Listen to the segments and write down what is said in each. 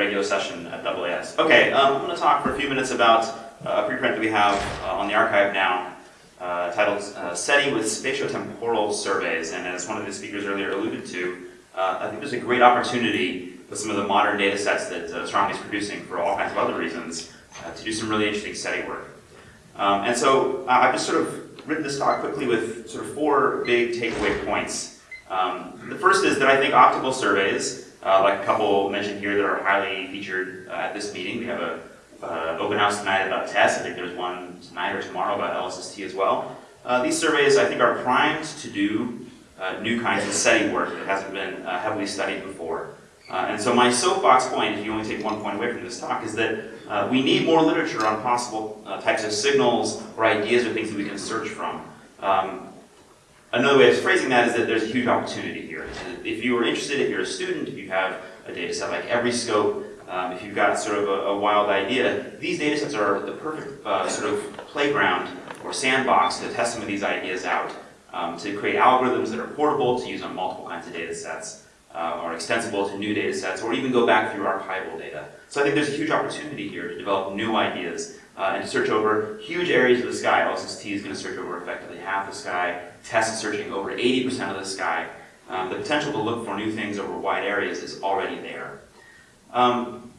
regular session at AAS. Okay, um, I'm going to talk for a few minutes about uh, a preprint that we have uh, on the arXiv now uh, titled SETI with Spatiotemporal Surveys. And as one of the speakers earlier alluded to, I think there's a great opportunity with some of the modern data sets that uh, Strong is producing for all kinds of other reasons to do some really interesting SETI work. Um, and so I've just sort of written this talk quickly with sort of four big takeaway points. Um, the first is that I think optical surveys, uh, like a couple mentioned here that are highly featured uh, at this meeting, we have a uh, open house tonight about TESS. I think there's one tonight or tomorrow about LSST as well. Uh, these surveys, I think, are primed to do uh, new kinds of SETI work that hasn't been uh, heavily studied before. And so my soapbox point, if you only take one point away from this talk, is that we need more literature on possible types of signals or ideas or things that we can search from. Um, another way of phrasing that is that there's a huge opportunity here. If you are interested, if you're a student, if you have a data set like Evryscope, um, if you've got sort of a, a, wild idea, these data sets are the perfect uh, sort of playground or sandbox to test some of these ideas out, um, to create algorithms that are portable to use on multiple kinds of data sets, uh, or extensible to new data sets, or even go back through archival data. So I think there's a huge opportunity here to develop new ideas uh, and search over huge areas of the sky. LSST is going to search over effectively half the sky. TESS is searching over 80% of the sky. Um, the potential to look for new things over wide areas is already there. Um,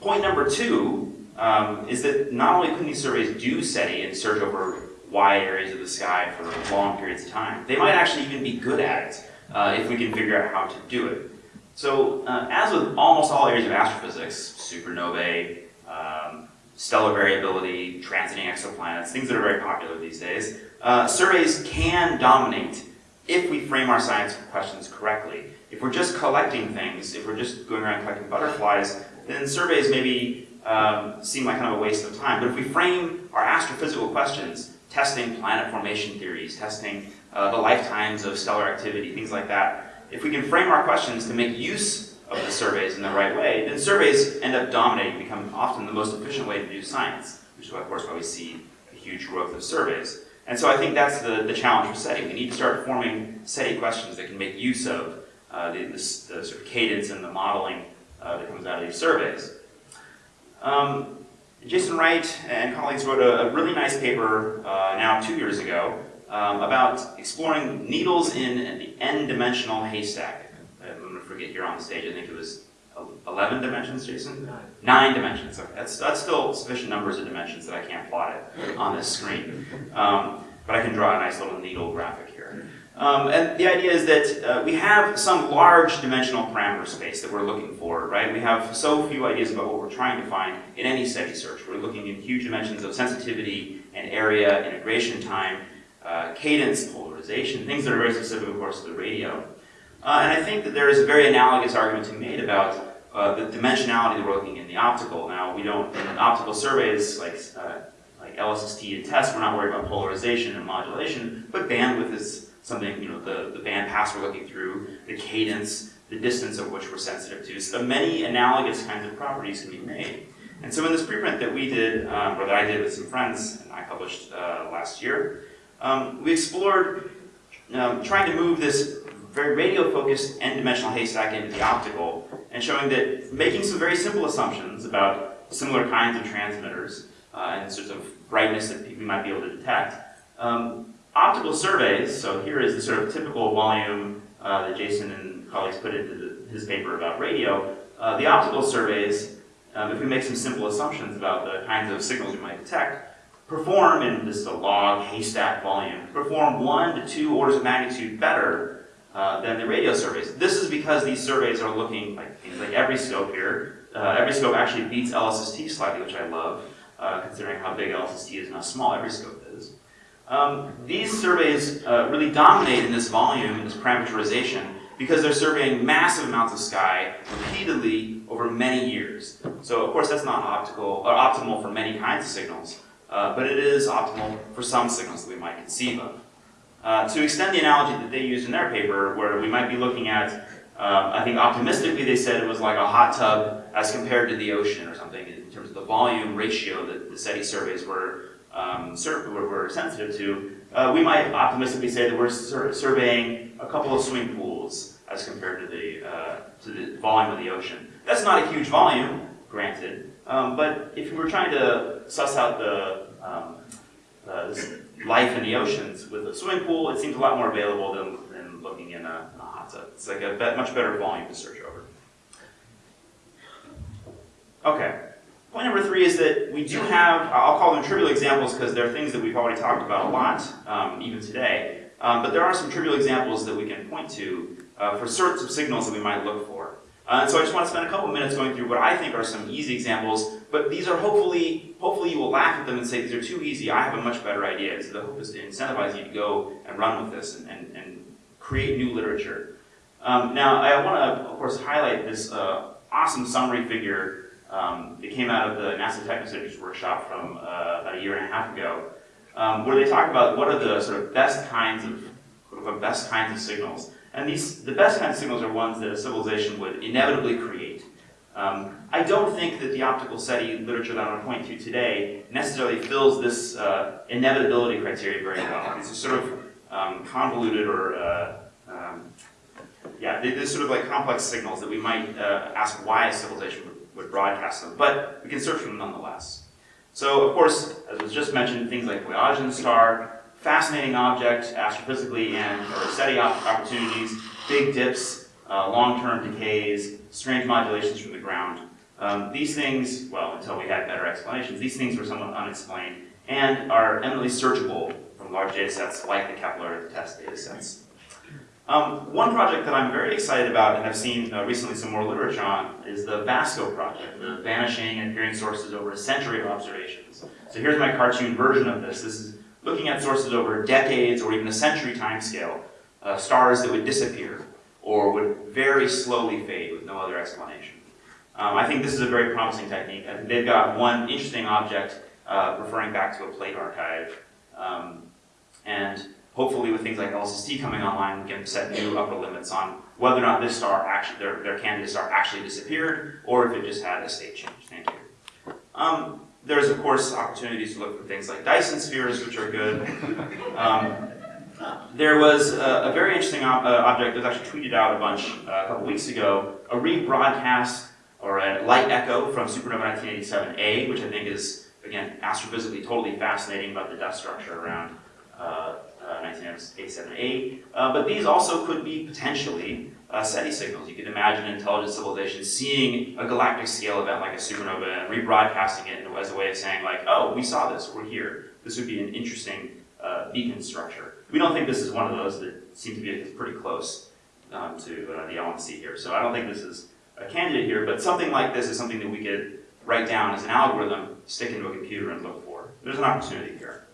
point number two um, is that not only can these surveys do SETI and search over wide areas of the sky for long periods of time, they might actually even be good at it uh, if we can figure out how to do it. So uh, as with almost all areas of astrophysics, supernovae, um, stellar variability, transiting exoplanets, things that are very popular these days, uh, surveys can dominate if we frame our science questions correctly. If we're just collecting things, if we're just going around collecting butterflies, then surveys maybe um, seem like kind of a waste of time. But if we frame our astrophysical questions, testing planet formation theories, testing uh, the lifetimes of stellar activity, things like that, if we can frame our questions to make use of the surveys in the right way, then surveys end up dominating, become often the most efficient way to do science, which is of course why we see a huge growth of surveys. And so I think that's the, the challenge for SETI. We need to start forming SETI questions that can make use of uh, the, the, the, sort of cadence and the modeling uh, that comes out of these surveys. Um, Jason Wright and colleagues wrote a, a really nice paper uh, now two years ago um, about exploring needles in the n-dimensional haystack. I'm going to forget here on the stage, I think it was 11 dimensions, Jason? Nine. Nine dimensions. Okay. That's, that's still sufficient numbers of dimensions that I can't plot it on this screen. Um, but I can draw a nice little needle graphic here. Um, and the idea is that uh, we have some large dimensional parameter space that we're looking for, right? We have so few ideas about what we're trying to find in any SETI search. We're looking in huge dimensions of sensitivity and area, integration time, uh, cadence, polarization, things that are very specific, of course, to the radio. Uh, and I think that there is a very analogous argument to be made about uh, the dimensionality that we're looking in the optical. Now, we don't, in optical surveys like, uh, like LSST and TESS, we're not worried about polarization and modulation, but bandwidth is something, you know, the, the band pass we're looking through, the cadence, the distance of which we're sensitive to. So many analogous kinds of properties can be made. And so in this preprint that we did, um, or that I did with some friends, and I published uh, last year, um, we explored um, trying to move this very radio-focused n-dimensional haystack into the optical, and showing that making some very simple assumptions about similar kinds of transmitters uh, and sorts of brightness that we might be able to detect, um, optical surveys, so here is the sort of typical volume uh, that Jason and colleagues put into the, his paper about radio. Uh, the optical surveys, um, if we make some simple assumptions about the kinds of signals we might detect, perform in this log haystack volume, perform one to two orders of magnitude better uh, than the radio surveys. This is because these surveys are looking like things like Evryscope here. Uh, Evryscope actually beats LSST slightly, which I love, uh, considering how big LSST is and how small Evryscope is. Um, these surveys uh, really dominate in this volume, in this parameterization, because they're surveying massive amounts of sky repeatedly over many years. So of course that's not optical or optimal for many kinds of signals, uh, but it is optimal for some signals that we might conceive of. Uh, to extend the analogy that they used in their paper, where we might be looking at, uh, I think optimistically they said it was like a hot tub as compared to the ocean or something in terms of the volume ratio that the SETI surveys were um, sur- we're, sensitive to, uh, we might optimistically say that we're sur- surveying a couple of swimming pools as compared to the, uh, to the volume of the ocean. That's not a huge volume, granted, um, but if we were trying to suss out the, um, uh, this life in the oceans with a swimming pool, it seems a lot more available than, than looking in a, in a hot tub. It's like a much better volume to search over. Okay. Point number three is that we do have, I'll call them trivial examples because they're things that we've already talked about a lot, um, even today. Um, but there are some trivial examples that we can point to uh, for sorts of signals that we might look for. Uh, and so I just want to spend a couple minutes going through what I think are some easy examples, but these are hopefully, hopefully you will laugh at them and say, these are too easy, I have a much better idea. So the hope is to incentivize you to go and run with this and, and, and create new literature. Um, now, I want to, of course, highlight this uh, awesome summary figure um, that came out of the NASA Technosignatures workshop from uh, about a year and a half ago, um, where they talk about what are the sort of best kinds of, quote best kinds of signals. And these, the best kinds of signals are ones that a civilization would inevitably create. Um, I don't think that the optical SETI literature that I'm going to point to today necessarily fills this uh, inevitability criteria very well. It's sort of um, convoluted or, uh, um, yeah, they're sort of like complex signals that we might uh, ask why a civilization would, would broadcast them, but we can search for them nonetheless. So, of course, as was just mentioned, things like Boyajian star, fascinating object astrophysically and or SETI op- opportunities, big dips, uh, long-term decays, strange modulations from the ground. Um, these things, well, until we had better explanations, these things were somewhat unexplained and are eminently searchable from large data sets like the Kepler TESS data sets. Um, one project that I'm very excited about and I've seen uh, recently some more literature on is the VASCO project, the Vanishing and Appearing Sources Over a Century of Observations. So here's my cartoon version of this. This is looking at sources over decades or even a century time scale, uh, stars that would disappear or would very slowly fade with no other explanation. Um, I think this is a very promising technique. I think they've got one interesting object uh, referring back to a plate archive. Um, and hopefully with things like LSST coming online, we can set new upper limits on whether or not this star actually, their, their candidate star actually disappeared, or if it just had a state change. Thank you. Um, there's of course opportunities to look for things like Dyson spheres, which are good. Um, there was a, a very interesting uh, object that was actually tweeted out a bunch uh, a couple weeks ago, a rebroadcast or a light echo from supernova 1987A, which I think is, again, astrophysically totally fascinating about the dust structure around uh, uh, 1987A. Uh, but these also could be potentially uh, SETI signals. You could imagine an intelligent civilization seeing a galactic scale event like a supernova and rebroadcasting it as a way of saying, like, oh, we saw this, we're here. This would be an interesting uh, beacon structure. We don't think this is one of those that seem to be pretty close um, to uh, the LMC here. So I don't think this is a candidate here, but something like this is something that we could write down as an algorithm, stick into a computer, and look for. There's an opportunity here.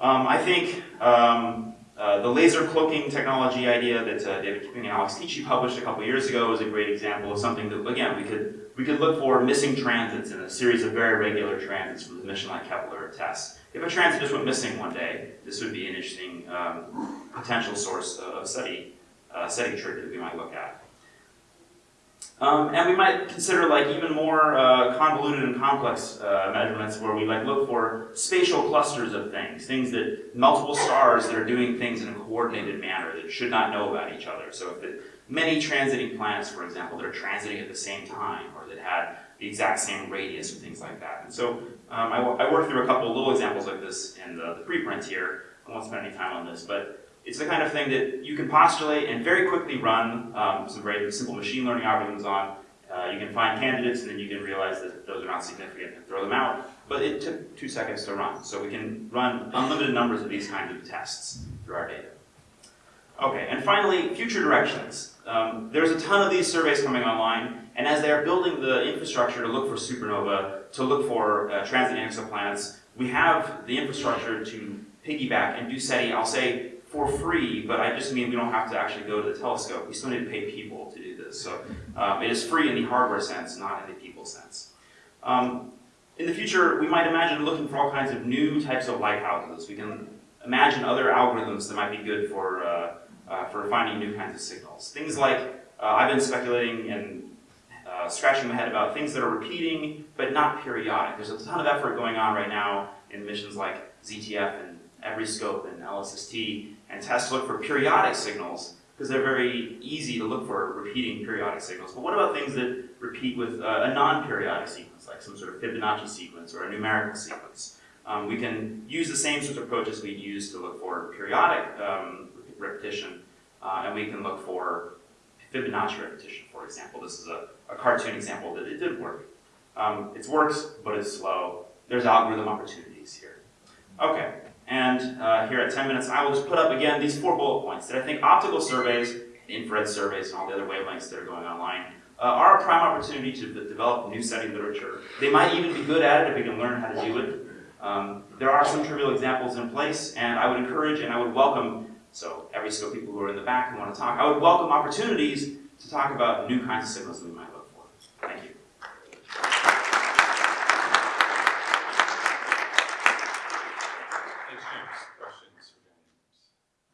Um, I think um, uh, the laser cloaking technology idea that uh, David Kipping and Alex Teachey published a couple years ago is a great example of something that, again, we could we could look for missing transits in a series of very regular transits from the mission like Kepler TESS. If a transit just went missing one day, this would be an interesting um, potential source of study, uh, SETI trick that we might look at. Um, and we might consider like even more uh, convoluted and complex uh, measurements where we like look for spatial clusters of things, things that multiple stars that are doing things in a coordinated manner that should not know about each other. So if it, many transiting planets, for example, that are transiting at the same time or that had the exact same radius or things like that. And so um, I, I worked through a couple little examples like this in the, the preprint here. I won't spend any time on this, but it's the kind of thing that you can postulate and very quickly run um, some very simple machine learning algorithms on. Uh, you can find candidates and then you can realize that those are not significant and throw them out. But it took two seconds to run. So we can run unlimited numbers of these kinds of tests through our data. Okay, and finally, future directions. Um, there's a ton of these surveys coming online, and as they are building the infrastructure to look for supernova, to look for uh, transiting exoplanets, we have the infrastructure to piggyback and do SETI, I'll say, for free, but I just mean we don't have to actually go to the telescope. We still need to pay people to do this. So um, it is free in the hardware sense, not in the people sense. Um, in the future, we might imagine looking for all kinds of new types of lighthouses. We can imagine other algorithms that might be good for, uh, uh, for finding new kinds of signals. Things like, uh, I've been speculating and uh, scratching my head about things that are repeating but not periodic. There's a ton of effort going on right now in missions like ZTF and Evryscope and LSST and TESS to look for periodic signals because they're very easy to look for repeating periodic signals. But what about things that repeat with uh, a non-periodic sequence, like some sort of Fibonacci sequence or a numerical sequence? Um, we can use the same sorts of approaches we use to look for periodic um, repetition, uh, and we can look for Fibonacci repetition, for example. This is a, a cartoon example that it did work. Um, it works, but it's slow. There's algorithm opportunities here. Okay, and uh, here at 10 minutes, I will just put up again these four bullet points that I think optical surveys, infrared surveys, and all the other wavelengths that are going online uh, are a prime opportunity to develop new SETI literature. They might even be good at it if we can learn how to do it. Um, there are some trivial examples in place, and I would encourage and I would welcome, so Evryscope people who are in the back and want to talk, I would welcome opportunities to talk about new kinds of signals that we might look for. Thank you.